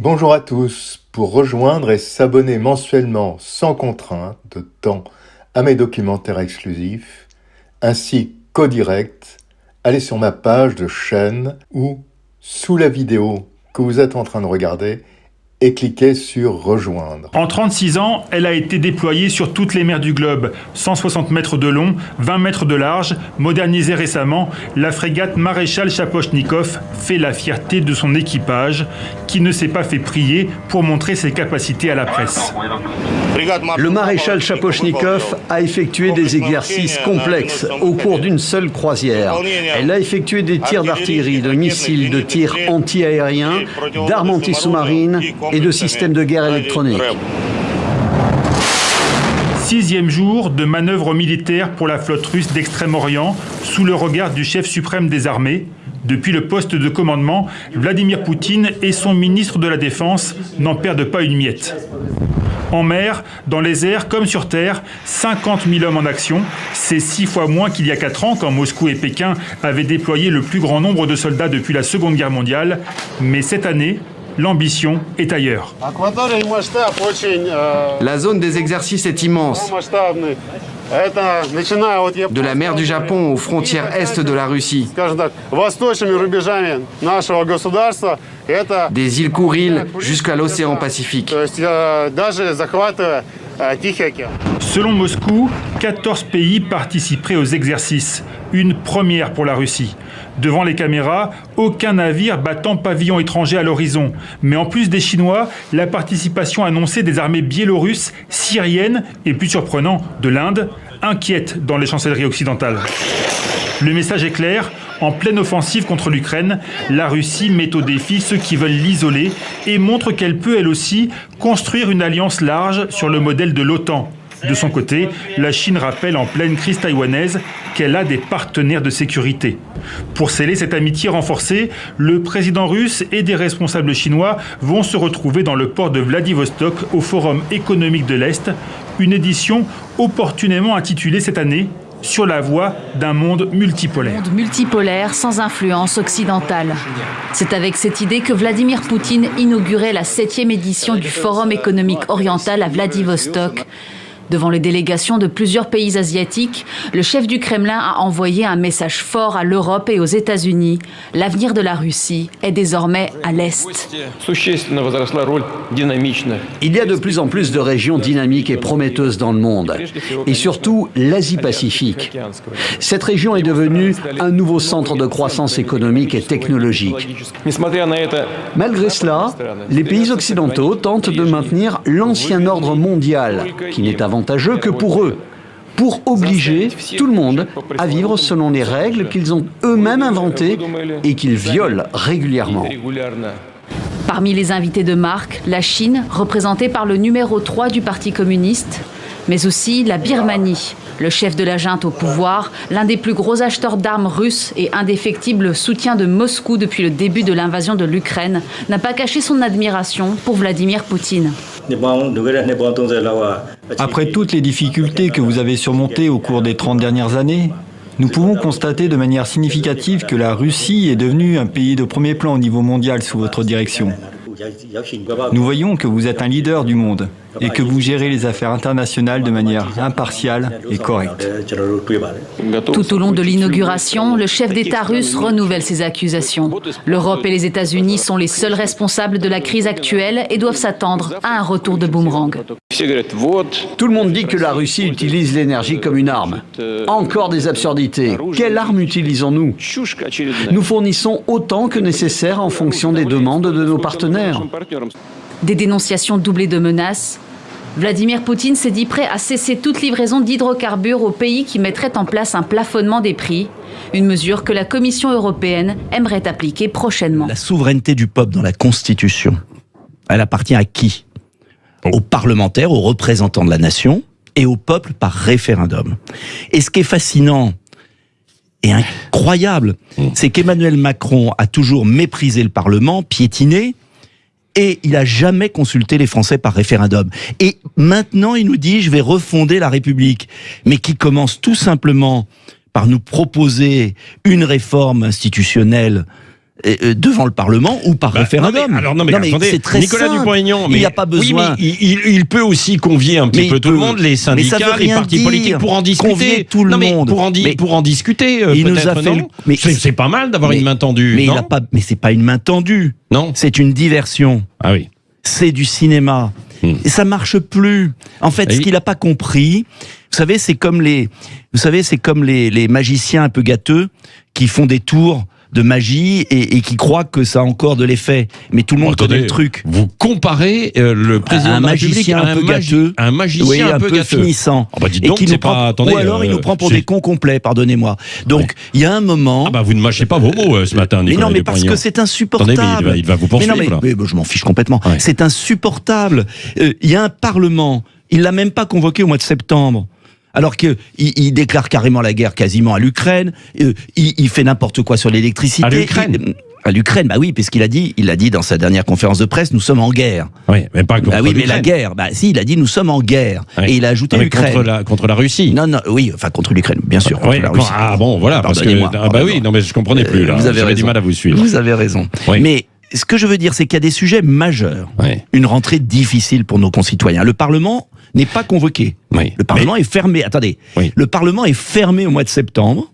Bonjour à tous. Pour rejoindre et s'abonner mensuellement sans contrainte de temps à mes documentaires exclusifs, ainsi qu'au direct, allez sur ma page de chaîne ou sous la vidéo que vous êtes en train de regarder et cliquez sur Rejoindre. En 36 ans, elle a été déployée sur toutes les mers du globe. 160 mètres de long, 20 mètres de large. Modernisée récemment, la frégate Maréchal Chapochnikov fait la fierté de son équipage, qui ne s'est pas fait prier pour montrer ses capacités à la presse. Le maréchal Chapochnikov a effectué des exercices complexes au cours d'une seule croisière. Elle a effectué des tirs d'artillerie, de missiles, de tirs anti-aériens, d'armes anti-sous-marines et de systèmes de guerre électronique. Sixième jour de manœuvre militaire pour la flotte russe d'Extrême-Orient sous le regard du chef suprême des armées. Depuis le poste de commandement, Vladimir Poutine et son ministre de la Défense n'en perdent pas une miette. En mer, dans les airs comme sur terre, 50 000 hommes en action. C'est six fois moins qu'il y a quatre ans quand Moscou et Pékin avaient déployé le plus grand nombre de soldats depuis la Seconde Guerre mondiale. Mais cette année, l'ambition est ailleurs. La zone des exercices est immense. De la mer du Japon aux frontières est de la Russie. Des îles Kouril jusqu'à l'océan Pacifique. Selon Moscou, 14 pays participeraient aux exercices, une première pour la Russie. Devant les caméras, aucun navire battant pavillon étranger à l'horizon. Mais en plus des Chinois, la participation annoncée des armées biélorusses, syriennes et plus surprenant de l'Inde inquiète dans les chancelleries occidentales. Le message est clair, en pleine offensive contre l'Ukraine, la Russie met au défi ceux qui veulent l'isoler et montre qu'elle peut elle aussi construire une alliance large sur le modèle de l'OTAN. De son côté, la Chine rappelle en pleine crise taïwanaise qu'elle a des partenaires de sécurité. Pour sceller cette amitié renforcée, le président russe et des responsables chinois vont se retrouver dans le port de Vladivostok au Forum économique de l'Est, une édition opportunément intitulée cette année sur la voie d'un monde multipolaire. Sans influence occidentale. C'est avec cette idée que Vladimir Poutine inaugurait la septième édition du Forum économique oriental à Vladivostok, Devant les délégations de plusieurs pays asiatiques, le chef du Kremlin a envoyé un message fort à l'Europe et aux États-Unis. L'avenir de la Russie est désormais à l'Est. Il y a de plus en plus de régions dynamiques et prometteuses dans le monde, et surtout l'Asie-Pacifique. Cette région est devenue un nouveau centre de croissance économique et technologique. Malgré cela, les pays occidentaux tentent de maintenir l'ancien ordre mondial, qui n'est avant que pour eux, pour obliger tout le monde à vivre selon les règles qu'ils ont eux-mêmes inventées et qu'ils violent régulièrement. Parmi les invités de marque, la Chine, représentée par le numéro 3 du Parti communiste, mais aussi la Birmanie, le chef de la junte au pouvoir, l'un des plus gros acheteurs d'armes russes et indéfectible soutien de Moscou depuis le début de l'invasion de l'Ukraine, n'a pas caché son admiration pour Vladimir Poutine. Après toutes les difficultés que vous avez surmontées au cours des 30 dernières années, nous pouvons constater de manière significative que la Russie est devenue un pays de premier plan au niveau mondial sous votre direction. Nous voyons que vous êtes un leader du monde et que vous gérez les affaires internationales de manière impartiale et correcte. Tout au long de l'inauguration, le chef d'État russe renouvelle ses accusations. L'Europe et les États-Unis sont les seuls responsables de la crise actuelle et doivent s'attendre à un retour de boomerang. Tout le monde dit que la Russie utilise l'énergie comme une arme. Encore des absurdités. Quelle arme utilisons-nous Nous fournissons autant que nécessaire en fonction des demandes de nos partenaires. Des dénonciations doublées de menaces, Vladimir Poutine s'est dit prêt à cesser toute livraison d'hydrocarbures aux pays qui mettraient en place un plafonnement des prix, une mesure que la Commission européenne aimerait appliquer prochainement. La souveraineté du peuple dans la Constitution, elle appartient à qui? Aux parlementaires, aux représentants de la nation et au peuple par référendum. Et ce qui est fascinant et incroyable, c'est qu'Emmanuel Macron a toujours méprisé le Parlement, piétiné, et il a jamais consulté les Français par référendum. Et maintenant, il nous dit, je vais refonder la République, mais qui commence tout simplement par nous proposer une réforme institutionnelle devant le Parlement ou par Bah, référendum. non, mais- alors non mais, attendez, très Nicolas. Dupont-Aignan, il n'y a pas oui, besoin. mais il, il- il peut aussi convier un petit Mais peu il tout le monde, les syndicats, les partis dire. politiques pour en discuter. Convier tout le non, monde. pour en, Mais- pour en discuter, euh, Il nous a fait non le- mais- C'est pas mal d'avoir une main tendue. mais il non a pas. Mais c'est pas une main tendue. Non. C'est une diversion. Ah oui. c'est du cinéma. Hmm. Et ça marche plus. En fait, ce qu'il n'a pas compris, vous savez, c'est comme les, vous savez, c'est comme les, les magiciens un peu gâteux qui font des tours de magie et, et qui croient que ça a encore de l'effet. Mais tout le monde Attendez, connaît le truc. Vous comparez euh, le président un de la République magicien à un peu gâteux. un magicien oui, un peu, gâteux. finissant. Bah et donc, qui nous prend, pas- attendez, ou alors il euh, nous prend pour des cons complets, pardonnez-moi. Donc, il y a un moment. Ah bah vous ne mâchez pas vos mots euh, ce matin, mais Nicolas non, mais parce que c'est Attendez, insupportable. mais il va, il va vous Mais poursuivre. non, mais, là. mais je m'en fiche complètement. Ouais. C'est insupportable. Euh, Il y a un Parlement, il l'a même pas convoqué au mois de septembre. Alors que il, il déclare carrément la guerre quasiment à l'Ukraine, euh, il, il fait n'importe quoi sur l'électricité. À l'Ukraine Il- À l'Ukraine, bah oui, parce qu'il a dit, il a dit dans sa dernière conférence de presse, nous sommes en guerre. Oui, mais pas contre Bah oui, mais la guerre, bah si, il a dit nous sommes en guerre, et il a ajouté l'Ukraine. contre la, contre la Russie. Non, non, oui, enfin contre l'Ukraine, bien sûr. La Russie. ah bon, voilà, parce que ah bah oui, non mais je comprenais plus là. Euh, vous avez J'avais du raison. mal à vous suivre. Vous avez raison. Oui. Mais ce que je veux dire, c'est qu'il y a des sujets majeurs. Une rentrée difficile pour nos concitoyens. Le Parlement n'est pas convoqué. Oui. Le Parlement est fermé. Attendez. Oui. Le Parlement est fermé au mois de septembre.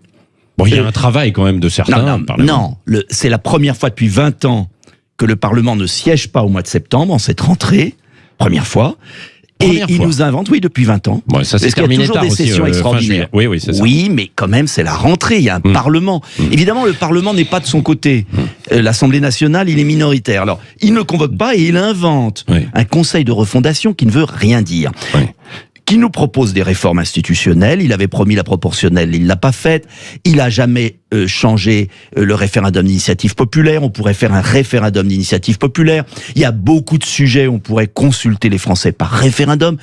Bon, il y a un travail quand même de certains. Non, non, Parlement. non. Le- C'est la première fois depuis 20 ans que le Parlement ne siège pas au mois de septembre, en cette rentrée. Première fois. Et il nous invente, oui, depuis 20 ans. Bon, ça s'est y a terminé toujours tard des aussi, sessions euh, fin extraordinaires. Oui, oui, ça. Oui, mais quand même, c'est la rentrée. Il y a un Mm. Parlement. Évidemment, le Parlement n'est pas de son côté. Euh, L'Assemblée nationale, il est minoritaire. Alors, il ne convoque pas et il invente Oui. un conseil de refondation qui ne veut rien dire. Oui. Qui nous propose des réformes institutionnelles. Il avait promis la proportionnelle, il l'a pas faite. Il a jamais euh, changé euh, le référendum d'initiative populaire. On pourrait faire un référendum d'initiative populaire. Il y a beaucoup de sujets. On pourrait consulter les Français par référendum.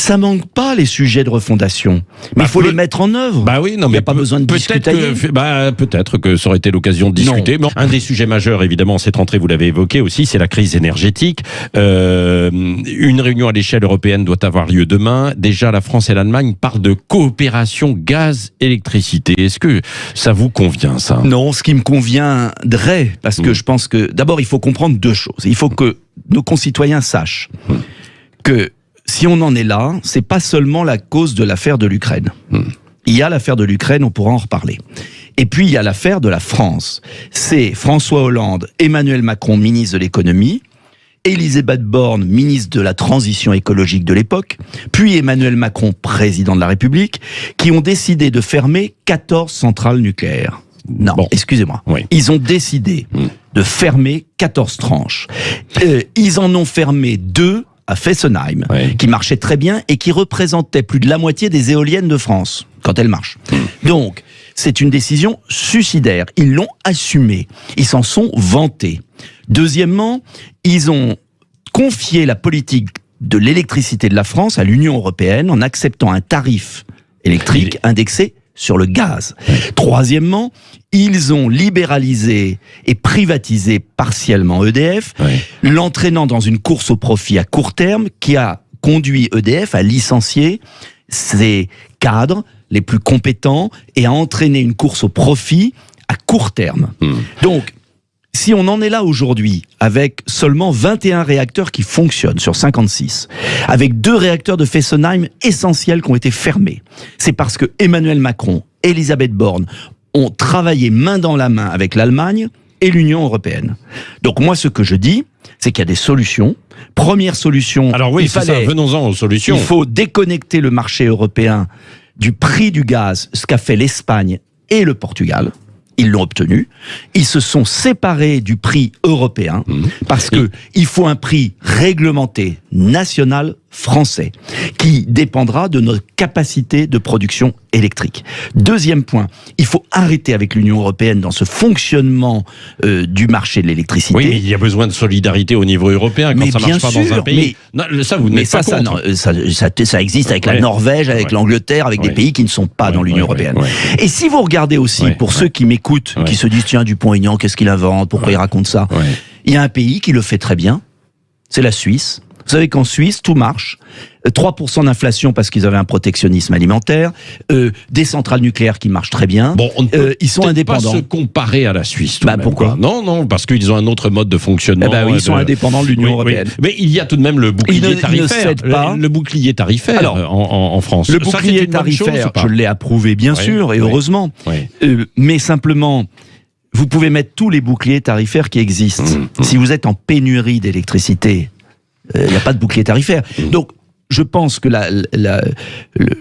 Ça manque pas les sujets de refondation, mais Bah, il faut les mettre en œuvre. Bah oui, non, Il n'y mais a pas besoin de discuter. que, bah, peut-être que ça aurait été l'occasion de discuter. Un des sujets majeurs, évidemment, cette rentrée, vous l'avez évoqué aussi, c'est la crise énergétique. Euh, une réunion à l'échelle européenne doit avoir lieu demain. Déjà, la France et l'Allemagne parlent de coopération gaz-électricité. Est-ce que ça vous convient, ça? Non, ce qui me conviendrait, parce que Mm. je pense que d'abord il faut comprendre deux choses. Il faut que nos concitoyens sachent que si on en est là, c'est pas seulement la cause de l'affaire de l'Ukraine. Mm. Il y a l'affaire de l'Ukraine, on pourra en reparler. Et puis il y a l'affaire de la France. C'est François Hollande, Emmanuel Macron, ministre de l'économie, Elisabeth Borne, ministre de la transition écologique de l'époque, puis Emmanuel Macron, président de la République, qui ont décidé de fermer 14 centrales nucléaires. Non, Bon. excusez-moi. Oui. Ils ont décidé Mm. de fermer 14 tranches. Euh, ils en ont fermé deux à Fessenheim, qui marchaient très bien et qui représentaient plus de la moitié des éoliennes de France, quand elles marchent. Donc, c'est une décision suicidaire. Ils l'ont assumée. Ils s'en sont vantés. Deuxièmement, ils ont confié la politique de l'électricité de la France à l'Union européenne en acceptant un tarif électrique indexé sur le gaz. Troisièmement, ils ont libéralisé et privatisé partiellement EDF, Ouais. l'entraînant dans une course au profit à court terme qui a conduit EDF à licencier ses cadres les plus compétents et à entraîner une course au profit à court terme. Hmm. Donc, si on en est là aujourd'hui, avec seulement 21 réacteurs qui fonctionnent sur 56, avec deux réacteurs de Fessenheim essentiels qui ont été fermés, c'est parce que Emmanuel Macron, Elisabeth Borne ont travaillé main dans la main avec l'Allemagne et l'Union européenne. Donc moi, ce que je dis, c'est qu'il y a des solutions. Première solution, Alors oui, il fallait Venons-en aux solutions. il faut déconnecter le marché européen du prix du gaz, ce qu'a fait l'Espagne et le Portugal. Ils l'ont obtenu. Ils se sont séparés du prix européen Mhm. parce que il faut un prix réglementé national français qui dépendra de notre capacité de production électrique. Deuxième point, il faut arrêter avec l'Union européenne dans ce fonctionnement euh, du marché de l'électricité. Oui, mais il y a besoin de solidarité au niveau européen quand Mais ça marche bien pas dans un sûr, pays. Non, ça, vous Mais ça, pas ça, ça, ça, ça existe avec Ouais. la Norvège, avec Ouais. l'Angleterre, avec Ouais. des pays qui ne sont pas dans l'Union européenne. Et si vous regardez aussi, pour ceux qui m'écoutent, qui se disent tiens Dupont-Aignan, qu'est-ce qu'il invente, pourquoi il raconte ça? Il y a un pays qui le fait très bien, c'est la Suisse. Vous savez qu'en Suisse, tout marche. 3% d'inflation parce qu'ils avaient un protectionnisme alimentaire, euh, des centrales nucléaires qui marchent très bien. Bon, on ne peut Euh, ils sont indépendants. pas se comparer à la Suisse. tout Bah, même, pourquoi quoi. Non, non, parce qu'ils ont un autre mode de fonctionnement. Eh ben oui, ils euh, sont de- indépendants de l'Union Oui, oui. européenne. Mais il y a tout de même le bouclier ne- ne tarifaire. cèdent pas. Le, le bouclier tarifaire Alors, euh, en, France. Le Ça, bouclier chose tarifaire, je l'ai approuvé bien Oui, sûr, et heureusement. Euh, mais simplement, vous pouvez mettre tous les boucliers tarifaires qui existent. Mmh, Si vous êtes en pénurie d'électricité, euh, il n'y a pas de bouclier tarifaire. Mmh. Donc, je pense que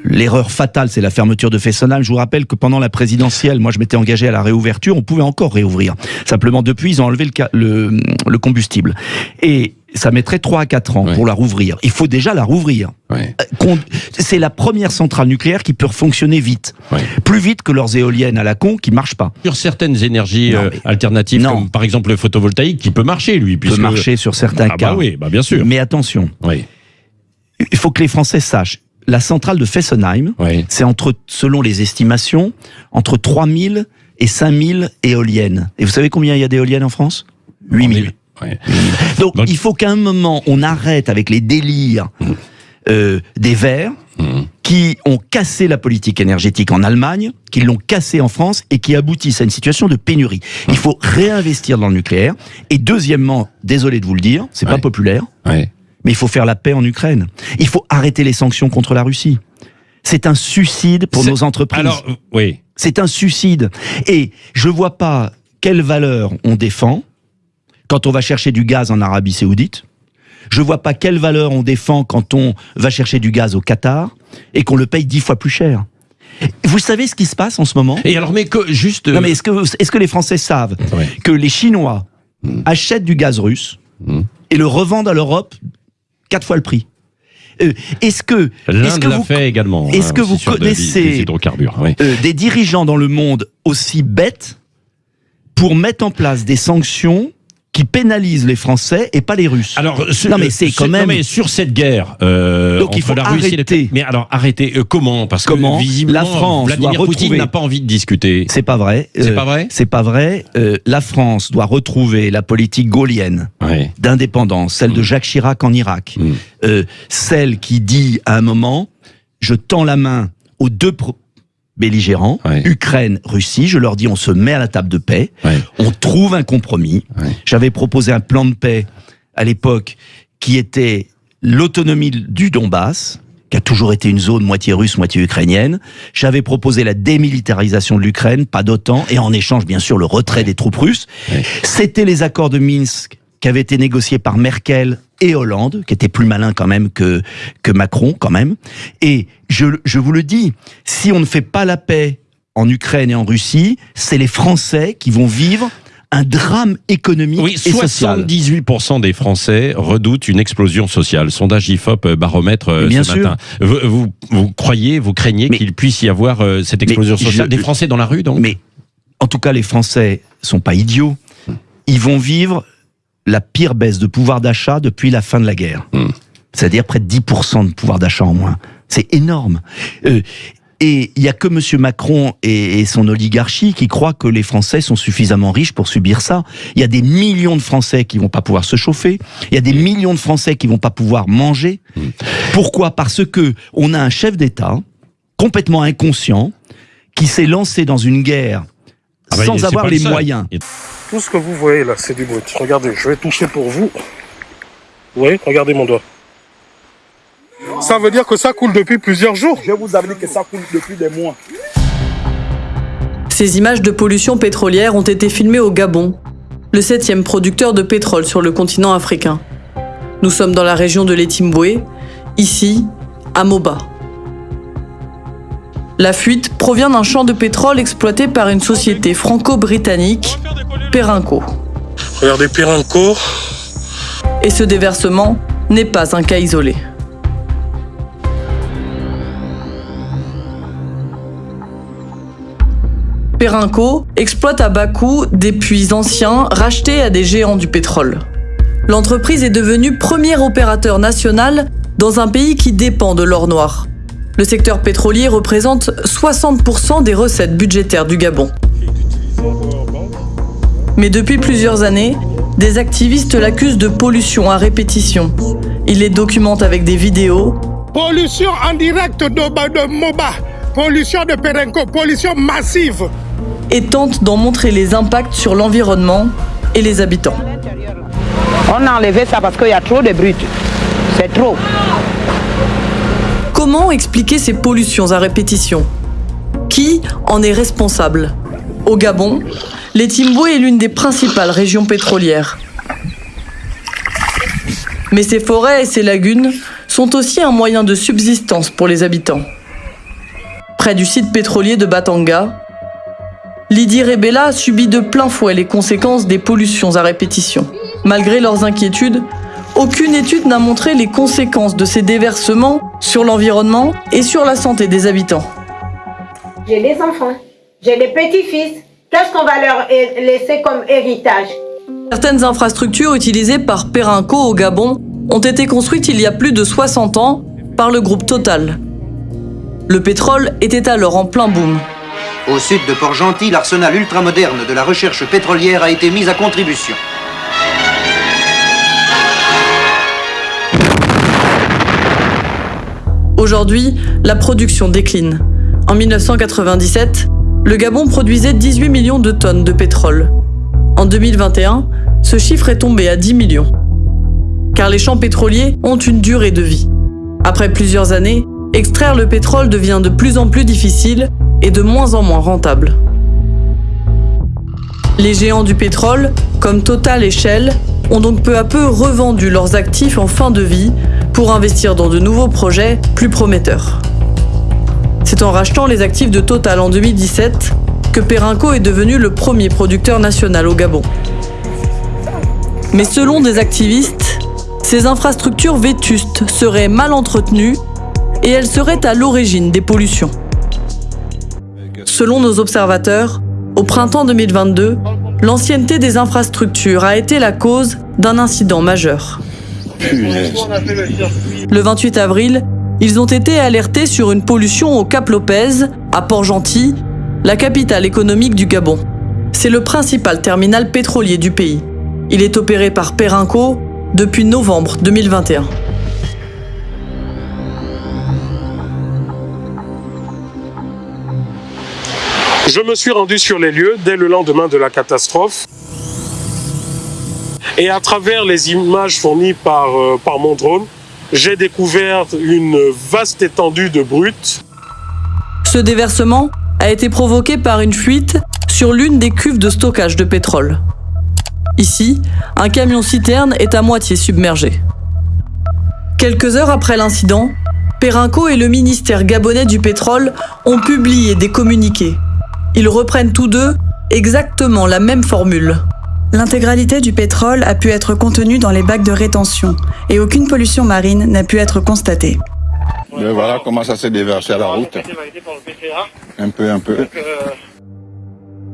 l'erreur fatale, c'est la fermeture de Fessenheim. Je vous rappelle que pendant la présidentielle, moi, je m'étais engagé à la réouverture. On pouvait encore réouvrir. Simplement, depuis, ils ont enlevé le, le combustible. Et ça mettrait 3 à 4 ans Ouais. pour la rouvrir. Il faut déjà la rouvrir. Ouais. Euh, C'est la première centrale nucléaire qui peut fonctionner vite. Ouais. Plus vite que leurs éoliennes à la con qui marchent pas. Sur certaines énergies Non, euh, mais- alternatives, Non. comme par exemple le photovoltaïque, qui peut marcher, lui. peut puisque- marcher sur certains Ah cas. bah oui, bah bien sûr. Mais attention, Oui, il faut que les Français sachent. La centrale de Fessenheim, oui. c'est entre, selon les estimations, entre 3000 et 5000 éoliennes. Et vous savez combien il y a d'éoliennes en France? 8000. Donc, Donc- il faut qu'à un moment, on arrête avec les délires euh, des Verts Mhm. qui ont cassé la politique énergétique en Allemagne, qui l'ont cassé en France et qui aboutissent à une situation de pénurie. Il faut réinvestir dans le nucléaire. Et deuxièmement, désolé de vous le dire, c'est pas Ouais. populaire, Ouais. mais il faut faire la paix en Ukraine. Il faut arrêter les sanctions contre la Russie. C'est un suicide pour nos entreprises. Alors, oui. C'est un suicide. Et je vois pas quelle valeur on défend quand on va chercher du gaz en Arabie Saoudite. Je vois pas quelle valeur on défend quand on va chercher du gaz au Qatar et qu'on le paye dix fois plus cher. Vous savez ce qui se passe en ce moment? Et alors, mais que, juste. Non mais est-ce que, est-ce que les Français savent Ouais. que les Chinois achètent du gaz russe Mm. et le revendent à l'Europe quatre fois le prix? Euh, Est-ce que, est-ce L'Inde que l'a vous fait également. est-ce hein, que vous de- connaissez- des hydrocarbures oui. euh, des dirigeants dans le monde aussi bêtes pour mettre en place des sanctions qui pénalisent les Français et pas les Russes. Alors, ce- Non, mais c'est ce- quand même- non, mais sur cette guerre euh, Donc, il faut la Russie et arrêter. les... Mais alors, arrêtez. euh, comment? Parce Comment? que visiblement, La France Vladimir doit Poutine n'a pas envie de discuter. c'est pas vrai. C'est Euh, pas vrai? C'est pas vrai. Euh, la France doit retrouver la politique gaulienne Ouais. d'indépendance, celle de Jacques Chirac en Irak, Mm. Euh, celle qui dit à un moment, je tends la main aux deux belligérants, Ouais. Ukraine, Russie, je leur dis on se met à la table de paix, Ouais. on trouve un compromis. Ouais. J'avais proposé un plan de paix à l'époque qui était l'autonomie du Donbass, qui a toujours été une zone moitié russe, moitié ukrainienne. J'avais proposé la démilitarisation de l'Ukraine, pas d'OTAN, et en échange, bien sûr, le retrait des troupes russes. C'était les accords de Minsk qui avaient été négociés par Merkel et Hollande, qui étaient plus malins quand même que, que Macron, quand même. Et je, je vous le dis, si on ne fait pas la paix en Ukraine et en Russie, c'est les Français qui vont vivre un drame économique Oui, et social. 78% des Français redoutent une explosion sociale. Sondage IFOP euh, baromètre euh, Bien ce sûr. matin. Vous, vous, vous croyez, vous craignez qu'il puisse y avoir euh, cette explosion je- sociale? Des Français dans la rue, donc? Mais en tout cas, les Français sont pas idiots. Ils vont vivre la pire baisse de pouvoir d'achat depuis la fin de la guerre. Hmm. C'est-à-dire près de 10% de pouvoir d'achat en moins. C'est énorme. Euh, et il y a que M. Macron et, et son oligarchie qui croient que les Français sont suffisamment riches pour subir ça. Il y a des millions de Français qui vont pas pouvoir se chauffer. Il y a des millions de Français qui vont pas pouvoir manger. Pourquoi? Parce que on a un chef d'État complètement inconscient qui s'est lancé dans une guerre Ah bah, sans avoir le les moyens. Tout ce que vous voyez là, c'est du brut. Regardez, je vais toucher pour vous. Vous voyez, regardez mon doigt. Ça veut dire que ça coule depuis plusieurs jours. Je vous avais dit que ça coule depuis des mois. Ces images de pollution pétrolière ont été filmées au Gabon, le septième producteur de pétrole sur le continent africain. Nous sommes dans la région de l'Etimboué, ici, à Moba. La fuite provient d'un champ de pétrole exploité par une société franco-britannique, Perenco. Regardez Pirinco. Et ce déversement n'est pas un cas isolé. Perenco exploite à bas coût des puits anciens rachetés à des géants du pétrole. L'entreprise est devenue premier opérateur national dans un pays qui dépend de l'or noir. Le secteur pétrolier représente 60% des recettes budgétaires du Gabon. Mais depuis plusieurs années, des activistes l'accusent de pollution à répétition Il les documente avec des vidéos. Pollution en direct de, de Moba, pollution de Perenco, pollution massive. Et tente d'en montrer les impacts sur l'environnement et les habitants. On a enlevé ça parce qu'il y a trop de brut. C'est trop. Comment expliquer ces pollutions à répétition? Qui en est responsable? Au Gabon, les Timboué est l'une des principales régions pétrolières. Mais ces forêts et ces lagunes sont aussi un moyen de subsistance pour les habitants. Près du site pétrolier de Batanga, Lydie Rebella subit de plein fouet les conséquences des pollutions à répétition. Malgré leurs inquiétudes, aucune étude n'a montré les conséquences de ces déversements sur l'environnement et sur la santé des habitants. J'ai des enfants, j'ai des petits-fils. Qu'est-ce qu'on va leur laisser comme héritage? Certaines infrastructures utilisées par Perenco au Gabon ont été construites il y a plus de 60 ans par le groupe Total. Le pétrole était alors en plein boom. Au sud de Port-Gentil, l'arsenal ultramoderne de la recherche pétrolière a été mis à contribution. Aujourd'hui, la production décline. En 1997, le Gabon produisait 18 millions de tonnes de pétrole. En 2021, ce chiffre est tombé à 10 millions. Car les champs pétroliers ont une durée de vie. Après plusieurs années, extraire le pétrole devient de plus en plus difficile et de moins en moins rentable. Les géants du pétrole, comme Total et Shell, ont donc peu à peu revendu leurs actifs en fin de vie pour investir dans de nouveaux projets plus prometteurs. C'est en rachetant les actifs de Total en 2017 que Perenco est devenu le premier producteur national au Gabon. Mais selon des activistes, ces infrastructures vétustes seraient mal entretenues et elles seraient à l'origine des pollutions. Selon nos observateurs, au printemps 2022, l'ancienneté des infrastructures a été la cause d'un incident majeur. Le 28 avril, ils ont été alertés sur une pollution au Cap Lopez, à Port-Gentil, la capitale économique du Gabon. C'est le principal terminal pétrolier du pays. Il est opéré par Perenco depuis novembre 2021. Je me suis rendu sur les lieux dès le lendemain de la catastrophe. Et à travers les images fournies par, euh, par mon drone, j'ai découvert une vaste étendue de brut. Ce déversement a été provoqué par une fuite sur l'une des cuves de stockage de pétrole. Ici, un camion-citerne est à moitié submergé. Quelques heures après l'incident, Perenco et le ministère gabonais du pétrole ont publié des communiqués. Ils reprennent tous deux exactement la même formule. L'intégralité du pétrole a pu être contenue dans les bacs de rétention et aucune pollution marine n'a pu être constatée. Voilà comment ça s'est déversé à la route. Un peu, un peu.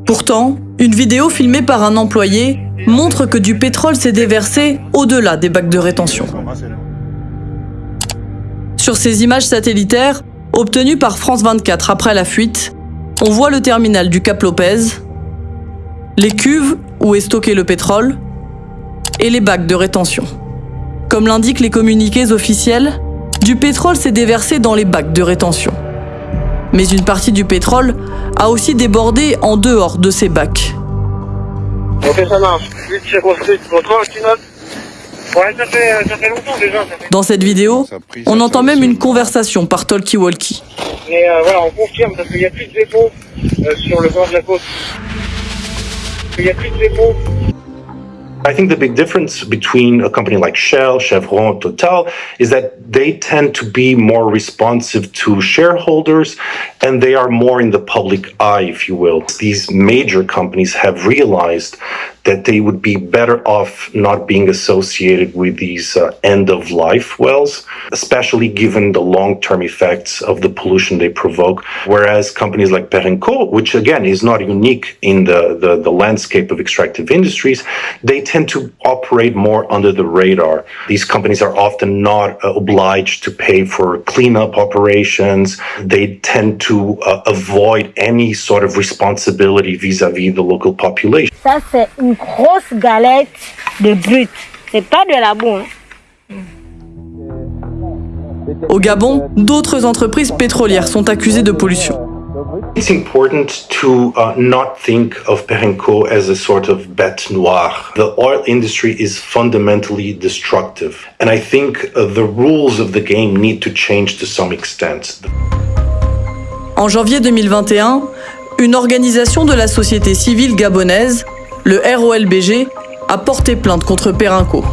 Pourtant, une vidéo filmée par un employé montre que du pétrole s'est déversé au-delà des bacs de rétention. Sur ces images satellitaires, obtenues par France 24 après la fuite, on voit le terminal du Cap Lopez, les cuves où est stocké le pétrole et les bacs de rétention. Comme l'indiquent les communiqués officiels, du pétrole s'est déversé dans les bacs de rétention. Mais une partie du pétrole a aussi débordé en dehors de ces bacs. Dans cette vidéo, on entend même une conversation par Talkie Walkie. Mais euh, voilà, on confirme parce qu'il n'y a plus de dépôt euh, sur le bord de la côte. I think the big difference between a company like Shell, Chevron, Total is that they tend to be more responsive to shareholders and they are more in the public eye, if you will. These major companies have realized that they would be better off not being associated with these uh, end of life wells, especially given the long term effects of the pollution they provoke. Whereas companies like Perenco, which again is not unique in the, the, the landscape of extractive industries, they tend to operate more under the radar. These companies are often not uh, obliged to pay for cleanup operations. They tend to uh, avoid any sort of responsibility vis-à-vis the local population. C'est une grosse galette de brut. C'est pas de la boue. hein. Au Gabon, d'autres entreprises pétrolières sont accusées de pollution. It's important to uh, not think of Perenco as a sort of bête noire. The oil industry is fundamentally destructive, and I think uh, the rules of the game need to change to some extent. En janvier 2021, une organisation de la société civile gabonaise, le ROLBG, a porté plainte contre Perenco.